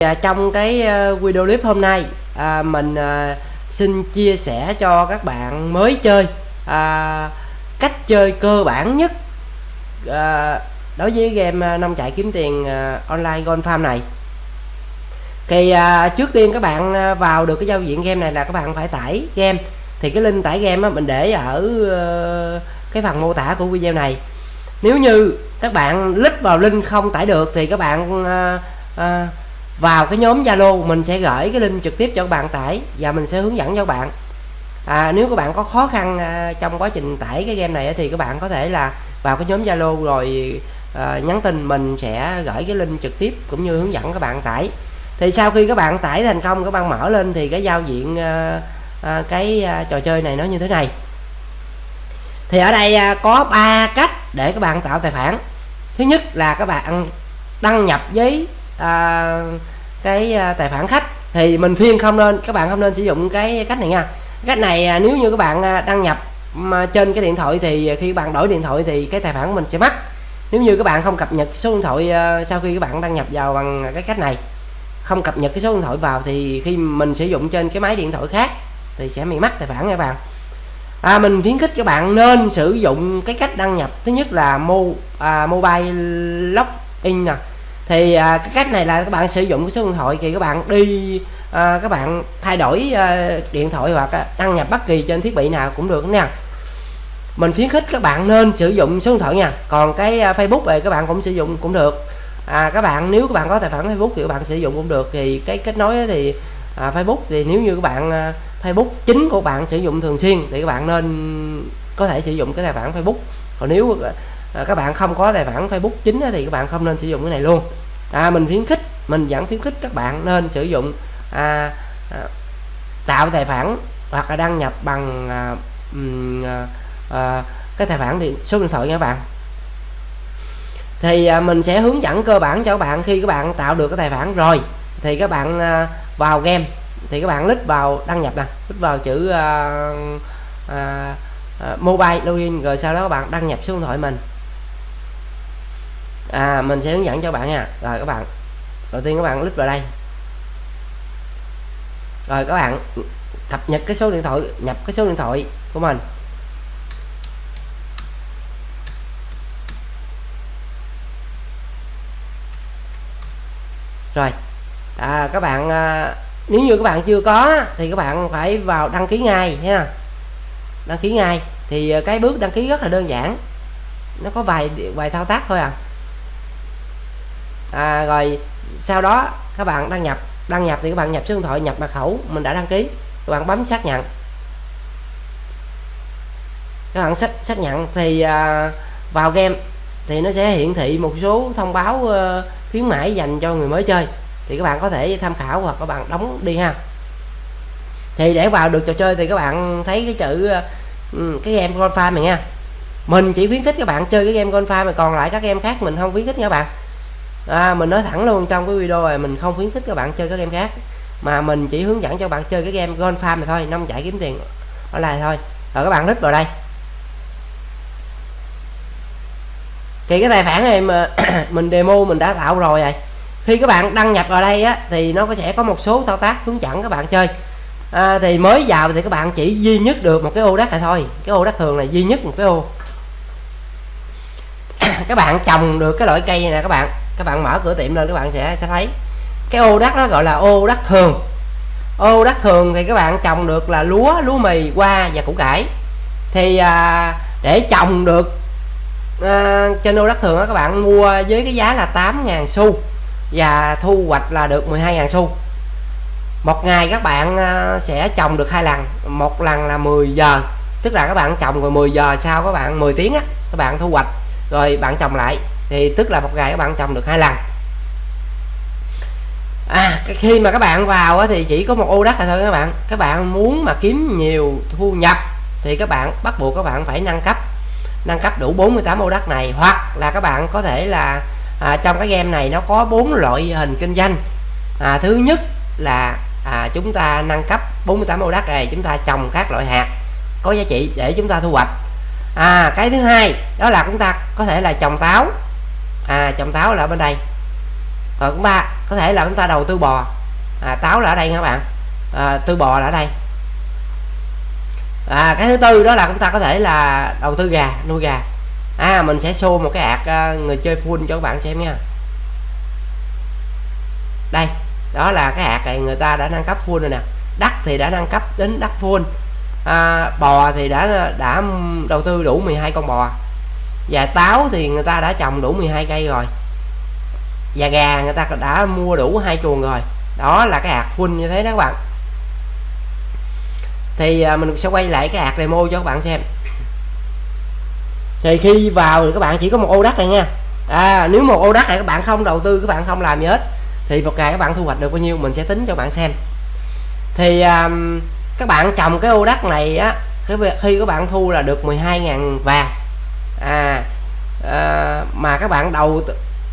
Dạ, trong cái ờ, video clip hôm nay à, mình à, xin chia sẻ cho các bạn mới chơi à, cách chơi cơ bản nhất à, đối với game ờ, nông trại kiếm tiền à, online Gold Farm này. Thì à, trước tiên các bạn vào được cái giao diện game này là các bạn phải tải game. Thì cái link tải game á, mình để ở à, cái phần mô tả của video này. Nếu như các bạn click vào link không tải được thì các bạn à, à, vào cái nhóm Zalo mình sẽ gửi cái link trực tiếp cho các bạn tải và mình sẽ hướng dẫn cho các bạn. À, nếu các bạn có khó khăn à, trong quá trình tải cái game này thì các bạn có thể là vào cái nhóm Zalo rồi à, nhắn tin mình sẽ gửi cái link trực tiếp cũng như hướng dẫn các bạn tải. Thì sau khi các bạn tải thành công các bạn mở lên thì cái giao diện à, à, cái à, trò chơi này nó như thế này. Thì ở đây à, có ba cách để các bạn tạo tài khoản. Thứ nhất là các bạn đăng nhập với à, cái à, tài khoản khách. Thì mình phiên không nên các bạn không nên sử dụng cái cách này nha. Cách này à, nếu như các bạn à, đăng nhập mà trên cái điện thoại thì à, khi bạn đổi điện thoại thì cái tài khoản của mình sẽ mất nếu như các bạn không cập nhật số điện thoại à, sau khi các bạn đăng nhập vào bằng cái cách này không cập nhật cái số điện thoại vào thì khi mình sử dụng trên cái máy điện thoại khác thì sẽ bị mất tài khoản nha các bạn. À, mình khuyến khích các bạn nên sử dụng cái cách đăng nhập. Thứ nhất là mo à, mobile login nè thì à, cái cách này là các bạn sử dụng cái số điện thoại thì các bạn đi à, các bạn thay đổi à, điện thoại hoặc à, đăng nhập bất kỳ trên thiết bị nào cũng được nha. Mình khuyến khích các bạn nên sử dụng số điện thoại nha. Còn cái à, Facebook này các bạn cũng sử dụng cũng được. À, các bạn nếu các bạn có tài khoản Facebook thì các bạn sử dụng cũng được. Thì cái kết nối thì à, Facebook thì nếu như các bạn à, Facebook chính của bạn sử dụng thường xuyên thì các bạn nên có thể sử dụng cái tài khoản Facebook. Còn nếu à, à, các bạn không có tài khoản Facebook chính thì các bạn không nên sử dụng cái này luôn. À, mình khuyến khích mình vẫn khuyến khích các bạn nên sử dụng à, à, tạo tài khoản hoặc là đăng nhập bằng à, à, à, cái tài khoản điện số điện thoại nha các bạn. Thì à, mình sẽ hướng dẫn cơ bản cho các bạn khi các bạn tạo được cái tài khoản rồi thì các bạn à, vào game thì các bạn click vào đăng nhập nè click vào chữ à, à, à, mobile login rồi sau đó các bạn đăng nhập số điện thoại mình à mình sẽ hướng dẫn cho bạn nha. Rồi các bạn. Đầu tiên các bạn click vào đây. Rồi các bạn cập nhật cái số điện thoại nhập cái số điện thoại của mình. Rồi. À, các bạn à, nếu như các bạn chưa có thì các bạn phải vào đăng ký ngay nha đăng ký ngay. Thì à, cái bước đăng ký rất là đơn giản. Nó có vài vài thao tác thôi à à, rồi sau đó các bạn đăng nhập đăng nhập thì các bạn nhập số điện thoại nhập mật khẩu mình đã đăng ký. Các bạn bấm xác nhận. Các bạn xác xác nhận thì à, vào game thì nó sẽ hiển thị một số thông báo à, khuyến mãi dành cho người mới chơi. Thì các bạn có thể tham khảo hoặc các bạn đóng đi ha. Thì để vào được trò chơi thì các bạn thấy cái chữ ờ, ừ, cái game con farm này nha. Mình chỉ khuyến khích các bạn chơi cái game con farm mà còn lại các game khác mình không khuyến khích nha các bạn à, mình nói thẳng luôn trong cái video này mình không khuyến khích các bạn chơi các game khác. Mà mình chỉ hướng dẫn cho bạn chơi cái game Gold Farm này thôi nông chạy kiếm tiền ở lại thôi. Rồi các bạn click vào đây. Thì cái tài khoản này mà mình demo mình đã tạo rồi rồi. Khi các bạn đăng nhập vào đây á thì nó sẽ có một số thao tác hướng dẫn các bạn chơi. À, thì mới vào thì các bạn chỉ duy nhất được một cái ô đất này thôi. Cái ô đất thường này duy nhất một cái ô. Các bạn trồng được cái loại cây này nè các bạn các bạn mở cửa tiệm lên các bạn sẽ sẽ thấy. Cái ô đất đó gọi là ô đất thường. Ô đất thường thì các bạn trồng được là lúa lúa mì hoa và củ cải. Thì à, để trồng được à, trên ô đất thường đó các bạn mua với cái giá là 8.000 xu và thu hoạch là được 12.000 xu. Một ngày các bạn à, sẽ trồng được hai lần. Một lần là 10 giờ tức là các bạn trồng rồi 10 giờ sau các bạn 10 tiếng á các bạn thu hoạch rồi bạn trồng lại thì tức là một ngày các bạn trồng được hai lần. À khi mà các bạn vào thì chỉ có một ô đất là thôi các bạn. Các bạn muốn mà kiếm nhiều thu nhập thì các bạn bắt buộc các bạn phải nâng cấp. Nâng cấp đủ 48 ô đất này. Hoặc là các bạn có thể là à, trong cái game này nó có bốn loại hình kinh doanh. À, thứ nhất là à, chúng ta nâng cấp 48 ô đất này chúng ta trồng các loại hạt có giá trị để chúng ta thu hoạch. À cái thứ hai đó là chúng ta có thể là trồng táo à trồng táo là bên đây. Rồi cũng ba có thể là chúng ta đầu tư bò. À, táo là ở đây các bạn? À, tư bò là ở đây. À, cái thứ tư đó là chúng ta có thể là đầu tư gà nuôi gà. À mình sẽ show một cái ạc à, người chơi full cho các bạn xem nha. Đây đó là cái ạc này người ta đã nâng cấp full rồi nè. Đất thì đã nâng cấp đến đất full. À, bò thì đã đã đầu tư đủ 12 con bò và táo thì người ta đã trồng đủ 12 cây rồi. Và gà người ta đã mua đủ hai chuồng rồi. Đó là cái hạt full như thế đó các bạn. Thì à, mình sẽ quay lại cái hạt demo cho các bạn xem. Thì khi vào thì các bạn chỉ có một ô đất này nha. À, nếu một ô đất này các bạn không đầu tư các bạn không làm gì hết thì một ngày các bạn thu hoạch được bao nhiêu mình sẽ tính cho bạn xem. Thì um, các bạn trồng cái ô đất này á cái khi các bạn thu là được 12.000 vàng à, à mà các bạn đầu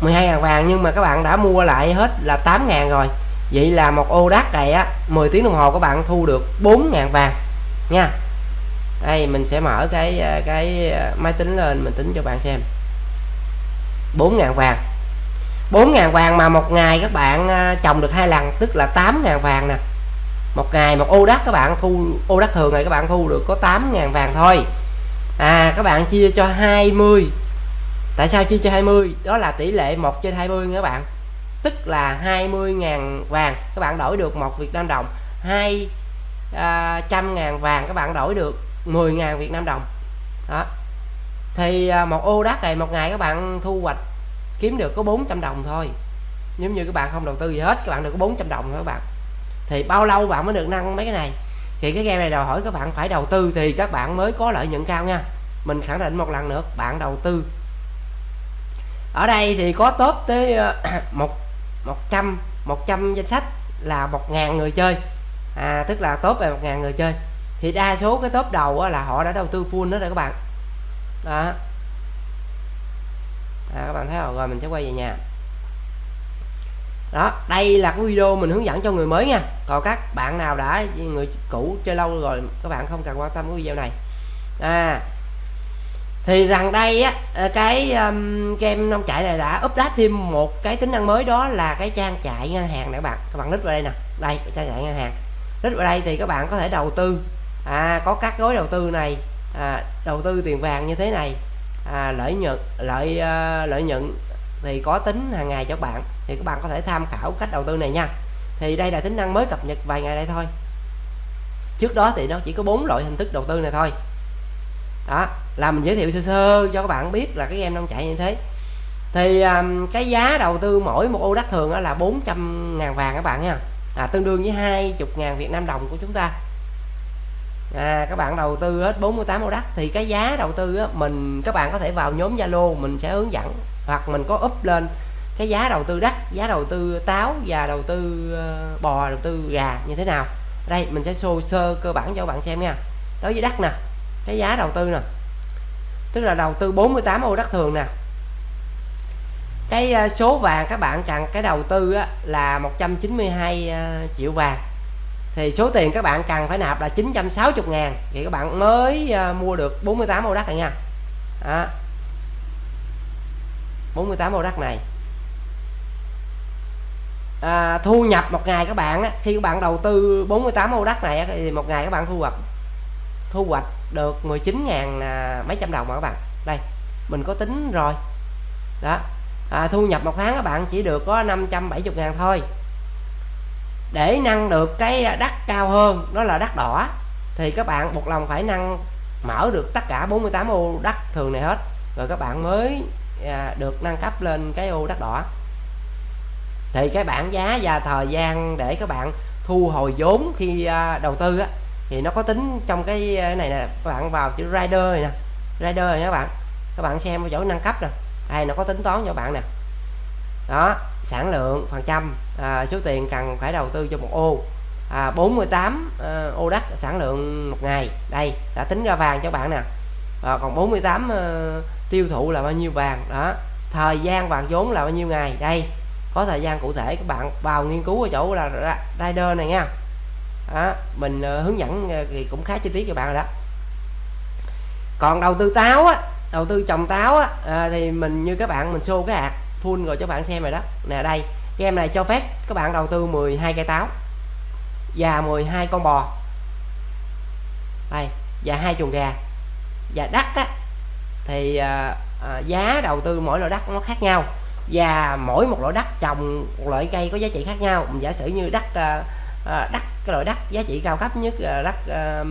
12.000 vàng nhưng mà các bạn đã mua lại hết là 8.000 rồi. Vậy là một ô đất này á 10 tiếng đồng hồ các bạn thu được 4.000 vàng nha. Đây mình sẽ mở cái à, cái à, máy tính lên mình tính cho bạn xem. 4.000 vàng. 4.000 vàng mà một ngày các bạn à, trồng được hai lần tức là 8.000 vàng nè. Một ngày một ô đắt các bạn thu ô đắt thường này các bạn thu được có 8.000 vàng thôi à các bạn chia cho 20 tại sao chia cho 20 đó là tỷ lệ 1 trên 20 các bạn. Tức là 20.000 vàng các bạn đổi được 1 Việt Nam đồng. 2 à, trăm ngàn vàng các bạn đổi được 10.000 Việt Nam đồng. Đó. Thì à, một ô đất này một ngày các bạn thu hoạch kiếm được có 400 đồng thôi. Nếu như các bạn không đầu tư gì hết các bạn được có 400 đồng thôi các bạn. Thì bao lâu bạn mới được nâng mấy cái này? Thì cái game này đòi hỏi các bạn phải đầu tư thì các bạn mới có lợi nhuận cao nha. Mình khẳng định một lần nữa bạn đầu tư. Ở đây thì có top tới ờ, một một trăm một trăm danh sách là một ngàn người chơi. À, tức là top về một ngàn người chơi. Thì đa số cái top đầu là họ đã đầu tư full đó rồi các bạn. Đó. À, các bạn thấy không? Rồi mình sẽ quay về nhà đó đây là cái video mình hướng dẫn cho người mới nha. Còn các bạn nào đã người cũ chơi lâu rồi các bạn không cần quan tâm cái video này. À thì rằng đây á ờ, cái um, game nông trại này đã update thêm một cái tính năng mới đó là cái trang trại ngân hàng nè các bạn. Các bạn click vào đây nè. Đây cái trang trại ngân hàng. Click vào đây thì các bạn có thể đầu tư. À, có các gói đầu tư này à, đầu tư tiền vàng như thế này. À, lợi nhuận lợi uh, lợi nhuận thì có tính hàng ngày cho các bạn thì các bạn có thể tham khảo cách đầu tư này nha. Thì đây là tính năng mới cập nhật vài ngày đây thôi. Trước đó thì nó chỉ có bốn loại hình thức đầu tư này thôi. Đó là mình giới thiệu sơ sơ cho các bạn biết là cái game nông chạy như thế. Thì um, cái giá đầu tư mỗi một ô đất thường là 400 ngàn vàng các bạn nha. À, tương đương với 20 ngàn Việt Nam đồng của chúng ta. À, các bạn đầu tư hết 48 ô đất thì cái giá đầu tư á, mình các bạn có thể vào nhóm Zalo mình sẽ hướng dẫn hoặc mình có up lên cái giá đầu tư đất giá đầu tư táo và đầu tư ờ, bò đầu tư gà như thế nào. Đây mình sẽ xô sơ cơ bản cho các bạn xem nha. Đối với đất nè cái giá đầu tư nè tức là đầu tư 48 ô đất thường nè. Cái ờ, số vàng các bạn cần cái đầu tư á, là 192 ờ, triệu vàng. Thì số tiền các bạn cần phải nạp là 960 ngàn. Thì các bạn mới mua được 48 ô đất này nha. Đó. 48 ô đất này. À, thu nhập một ngày các bạn á, khi các bạn đầu tư 48 ô đất này á, thì một ngày các bạn thu hoạch thu hoạch được 19 ngàn à, mấy trăm đồng mà các bạn. Đây mình có tính rồi. Đó à, thu nhập một tháng các bạn chỉ được có 570 ngàn thôi. Để nâng được cái đất cao hơn đó là đất đỏ thì các bạn một lòng phải nâng mở được tất cả 48 ô đất thường này hết. Rồi các bạn mới à, được nâng cấp lên cái ô đất đỏ. Thì cái bảng giá và thời gian để các bạn thu hồi vốn khi à, đầu tư á, thì nó có tính trong cái à, này nè các bạn vào chữ rider này nè. Rider này các bạn các bạn xem ở chỗ nâng cấp nè. Đây nó có tính toán cho bạn nè. Đó sản lượng phần trăm à, số tiền cần phải đầu tư cho một ô. À, 48 à, ô đất sản lượng một ngày. Đây đã tính ra vàng cho bạn nè. À, còn 48 à, tiêu thụ là bao nhiêu vàng đó. Thời gian vàng vốn là bao nhiêu ngày? Đây có thời gian cụ thể các bạn vào nghiên cứu ở chỗ là rider này nha. Đó, mình ờ, hướng dẫn ờ, thì cũng khá chi tiết cho bạn rồi đó. Còn đầu tư táo á đầu tư trồng táo á à, thì mình như các bạn mình show cái hạt full rồi cho bạn xem rồi đó. Nè đây game này cho phép các bạn đầu tư 12 cây táo và 12 con bò. Đây và hai chuồng gà. Và đất á, thì à, à, giá đầu tư mỗi loại đất nó khác nhau và mỗi một loại đất trồng một loại cây có giá trị khác nhau. Mình giả sử như đất à, à, đất cái loại đất giá trị cao cấp nhất là đất à,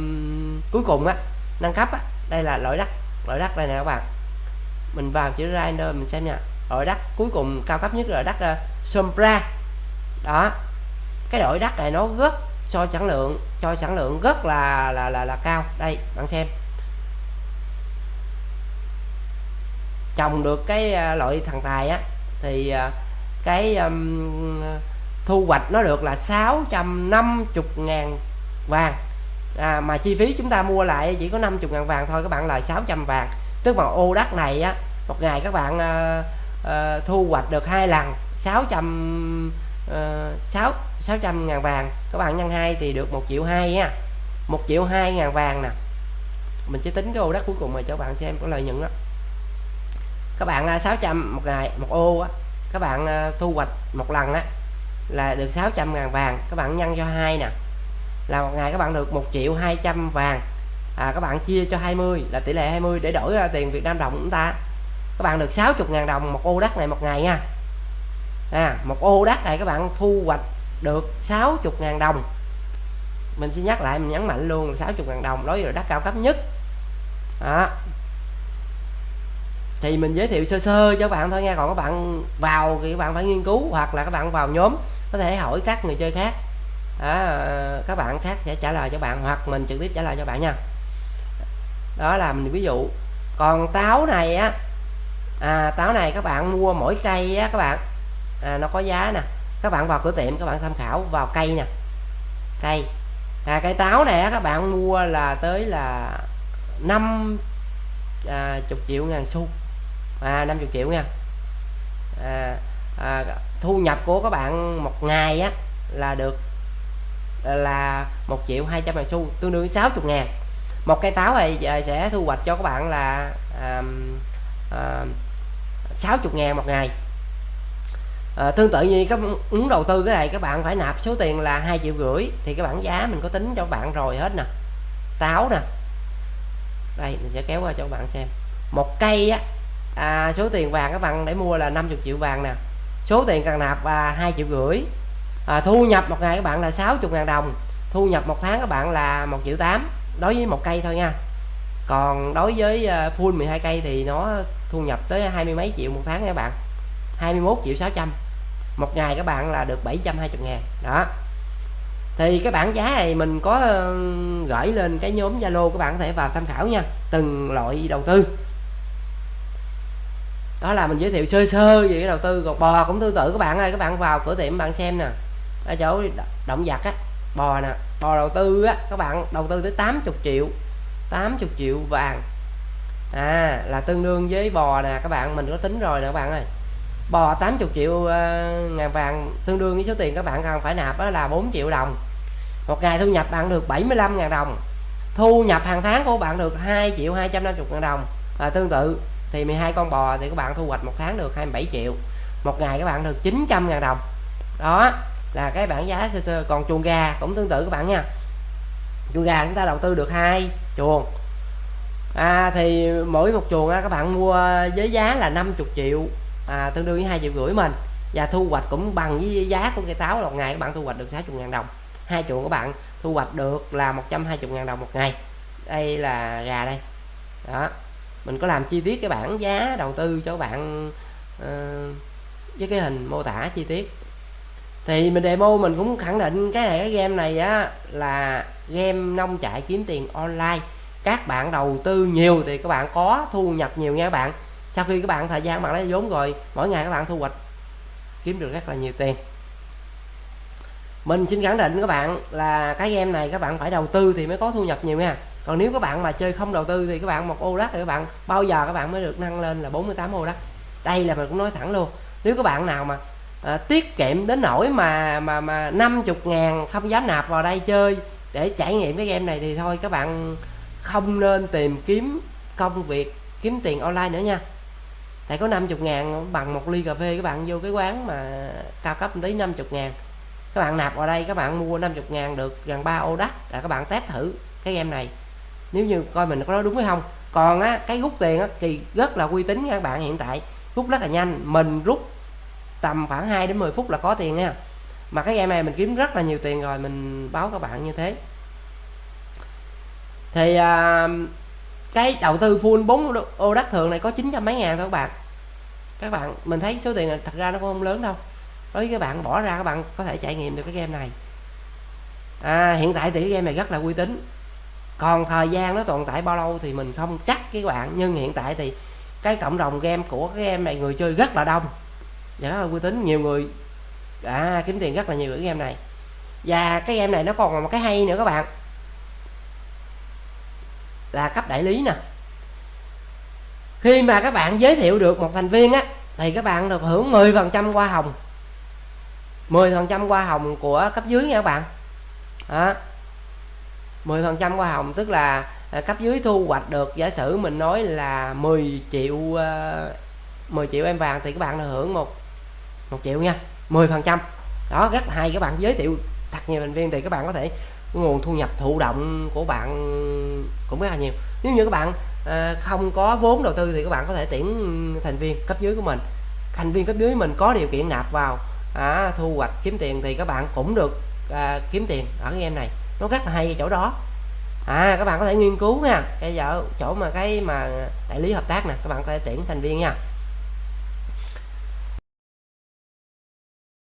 cuối cùng á nâng cấp á đây là loại đất loại đất đây nè các bạn. Mình vào chữ render mình xem nha. Loại đất cuối cùng cao cấp nhất là đất uh, Sombra. Đó cái loại đất này nó rất cho sản lượng cho sản lượng rất là là là là cao. Đây bạn xem. Trồng được cái à, loại thằng tài á thì à, cái um, thu hoạch nó được là 650 ngàn vàng. À, mà chi phí chúng ta mua lại chỉ có 50 ngàn vàng thôi các bạn lời 600 vàng. Tức mà ô đất này á một ngày các bạn uh, uh, thu hoạch được hai lần 600 uh, 6 600 ngàn vàng. Các bạn nhân 2 thì được 1 triệu 2 nha 1 triệu 2 ngàn vàng nè. Mình sẽ tính cái ô đất cuối cùng mà cho bạn xem có lợi nhuận đó các bạn à, 600 một ngày một ô á. Các bạn à, thu hoạch một lần á là được 600 ngàn vàng. Các bạn nhân cho hai nè. Là một ngày các bạn được 1 triệu 200 vàng. À, các bạn chia cho 20 là tỷ lệ 20 để đổi ra tiền Việt Nam đồng chúng ta. Các bạn được 60 ngàn đồng một ô đất này một ngày nha. À, một ô đất này các bạn thu hoạch được 60 ngàn đồng. Mình xin nhắc lại mình nhấn mạnh luôn 60 ngàn đồng đối với đất cao cấp nhất. Đó thì mình giới thiệu sơ sơ cho các bạn thôi nha. Còn các bạn vào thì các bạn phải nghiên cứu hoặc là các bạn vào nhóm có thể hỏi các người chơi khác. Đó, các bạn khác sẽ trả lời cho bạn hoặc mình trực tiếp trả lời cho bạn nha. Đó là mình ví dụ còn táo này á à, táo này các bạn mua mỗi cây á các bạn à, nó có giá nè. Các bạn vào cửa tiệm các bạn tham khảo vào cây nè. Cây. À, cây táo này á, các bạn mua là tới là 5 à, chục triệu ngàn xu à 50 triệu nha. À, à, thu nhập của các bạn một ngày á là được là một triệu hai trăm ngàn xu tương đương 60 ngàn. Một cây táo này sẽ thu hoạch cho các bạn là à, à, 60 ngàn một ngày. À, tương tự như các muốn đầu tư cái này các bạn phải nạp số tiền là hai triệu rưỡi thì cái bảng giá mình có tính cho các bạn rồi hết nè. Táo nè. Đây mình sẽ kéo qua cho các bạn xem. Một cây á à, số tiền vàng các bạn để mua là 50 triệu vàng nè. Số tiền cần nạp là hai triệu rưỡi. À, thu nhập một ngày các bạn là 60 ngàn đồng. Thu nhập một tháng các bạn là một triệu tám. Đối với một cây thôi nha. Còn đối với à, full 12 cây thì nó thu nhập tới hai mươi mấy triệu một tháng các bạn. 21 triệu 600 một ngày các bạn là được 720 ngàn. Đó. Thì cái bảng giá này mình có gửi lên cái nhóm Zalo các bạn có thể vào tham khảo nha. Từng loại đầu tư đó là mình giới thiệu sơ sơ về cái đầu tư còn bò cũng tương tự các bạn ơi các bạn vào cửa tiệm bạn xem nè. Ở chỗ động vật á bò nè bò đầu tư á các bạn đầu tư tới 80 triệu 80 triệu vàng. À là tương đương với bò nè các bạn mình có tính rồi nè các bạn ơi. Bò 80 triệu uh, ngàn vàng tương đương với số tiền các bạn cần phải nạp đó là 4 triệu đồng. Một ngày thu nhập bạn được 75 ngàn đồng thu nhập hàng tháng của bạn được 2 triệu 250 ngàn đồng là tương tự thì 12 con bò thì các bạn thu hoạch một tháng được 27 triệu. Một ngày các bạn được 900 ngàn đồng. Đó là cái bảng giá sơ sơ. Còn chuồng gà cũng tương tự các bạn nha. Chuồng gà chúng ta đầu tư được hai chuồng. À, thì mỗi một chuồng á, các bạn mua với giá là 50 triệu. À, tương đương với hai triệu rưỡi mình. Và thu hoạch cũng bằng với giá của cây táo một ngày các bạn thu hoạch được 60 ngàn đồng. Hai chuồng các bạn thu hoạch được là 120 ngàn đồng một ngày. Đây là gà đây. Đó mình có làm chi tiết cái bảng giá đầu tư cho bạn uh, với cái hình mô tả chi tiết. Thì mình demo mình cũng khẳng định cái này cái game này á là game nông trại kiếm tiền online. Các bạn đầu tư nhiều thì các bạn có thu nhập nhiều nha các bạn. Sau khi các bạn thời gian bạn lấy vốn rồi mỗi ngày các bạn thu hoạch kiếm được rất là nhiều tiền. Mình xin khẳng định các bạn là cái game này các bạn phải đầu tư thì mới có thu nhập nhiều nha còn nếu các bạn mà chơi không đầu tư thì các bạn một ô đất thì các bạn bao giờ các bạn mới được nâng lên là 48 ô đất đây là mình cũng nói thẳng luôn nếu các bạn nào mà à, tiết kiệm đến nỗi mà mà mà 50 ngàn không dám nạp vào đây chơi để trải nghiệm cái game này thì thôi các bạn không nên tìm kiếm công việc kiếm tiền online nữa nha. Tại có 50 ngàn bằng một ly cà phê các bạn vô cái quán mà cao cấp tới 50 ngàn. Các bạn nạp vào đây các bạn mua 50 ngàn được gần 3 ô đất là các bạn test thử cái game này nếu như coi mình có nói đúng hay không. Còn á cái rút tiền á thì rất là uy tín nha các bạn hiện tại. Rút rất là nhanh. Mình rút tầm khoảng 2 đến 10 phút là có tiền nha. Mà cái game này mình kiếm rất là nhiều tiền rồi mình báo các bạn như thế. Thì à, cái đầu tư full 4 ô đất thường này có 900 mấy ngàn thôi các bạn. Các bạn mình thấy số tiền này thật ra nó cũng không lớn đâu. Đối với các bạn bỏ ra các bạn có thể trải nghiệm được cái game này. À, hiện tại thì cái game này rất là uy tín còn thời gian nó tồn tại bao lâu thì mình không chắc các bạn nhưng hiện tại thì cái cộng đồng game của cái game này người chơi rất là đông. Và rất là uy tín nhiều người à, kiếm tiền rất là nhiều ở game này. Và cái game này nó còn một cái hay nữa các bạn. Là cấp đại lý nè. Khi mà các bạn giới thiệu được một thành viên á thì các bạn được hưởng 10% hoa hồng. 10% hoa hồng của cấp dưới nha các bạn. Đó. 10% hoa hồng tức là à, cấp dưới thu hoạch được giả sử mình nói là 10 triệu à, 10 triệu em vàng thì các bạn được hưởng một một triệu nha 10% đó rất hay các bạn giới thiệu thật nhiều thành viên thì các bạn có thể nguồn thu nhập thụ động của bạn cũng rất là nhiều. Nếu như các bạn à, không có vốn đầu tư thì các bạn có thể tuyển thành viên cấp dưới của mình. Thành viên cấp dưới mình có điều kiện nạp vào à, thu hoạch kiếm tiền thì các bạn cũng được à, kiếm tiền ở cái game này nó rất là hay ở chỗ đó. À các bạn có thể nghiên cứu nha. Cái giờ chỗ mà cái mà đại lý hợp tác nè, các bạn có thể tuyển thành viên nha.